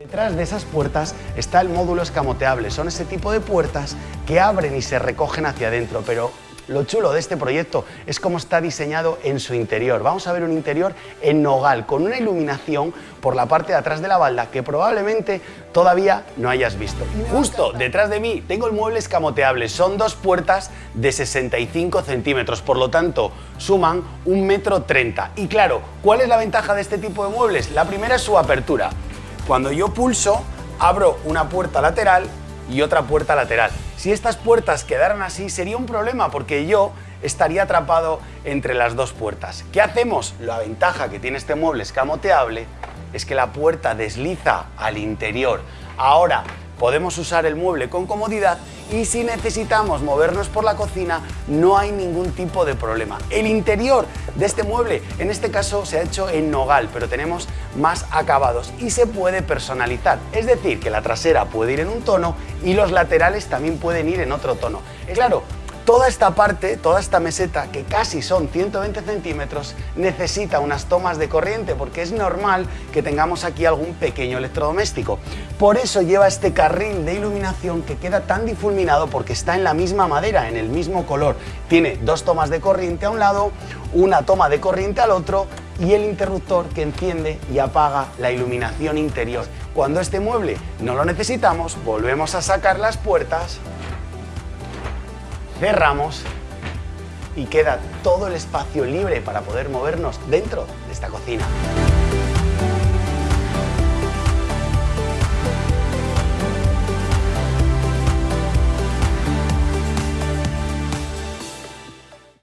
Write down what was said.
Detrás de esas puertas está el módulo escamoteable. Son ese tipo de puertas que abren y se recogen hacia adentro, pero lo chulo de este proyecto es cómo está diseñado en su interior. Vamos a ver un interior en nogal, con una iluminación por la parte de atrás de la balda que probablemente todavía no hayas visto. Justo detrás de mí tengo el mueble escamoteable. Son dos puertas de 65 centímetros, por lo tanto suman un metro treinta. Y claro, ¿cuál es la ventaja de este tipo de muebles? La primera es su apertura. Cuando yo pulso, abro una puerta lateral y otra puerta lateral. Si estas puertas quedaran así sería un problema porque yo estaría atrapado entre las dos puertas. ¿Qué hacemos? La ventaja que tiene este mueble escamoteable es que la puerta desliza al interior. Ahora, podemos usar el mueble con comodidad y si necesitamos movernos por la cocina no hay ningún tipo de problema. El interior de este mueble, en este caso se ha hecho en nogal, pero tenemos más acabados y se puede personalizar. Es decir, que la trasera puede ir en un tono y los laterales también pueden ir en otro tono. Claro, Toda esta parte, toda esta meseta, que casi son 120 centímetros, necesita unas tomas de corriente porque es normal que tengamos aquí algún pequeño electrodoméstico. Por eso lleva este carril de iluminación que queda tan difuminado porque está en la misma madera, en el mismo color. Tiene dos tomas de corriente a un lado, una toma de corriente al otro y el interruptor que enciende y apaga la iluminación interior. Cuando este mueble no lo necesitamos, volvemos a sacar las puertas cerramos y queda todo el espacio libre para poder movernos dentro de esta cocina.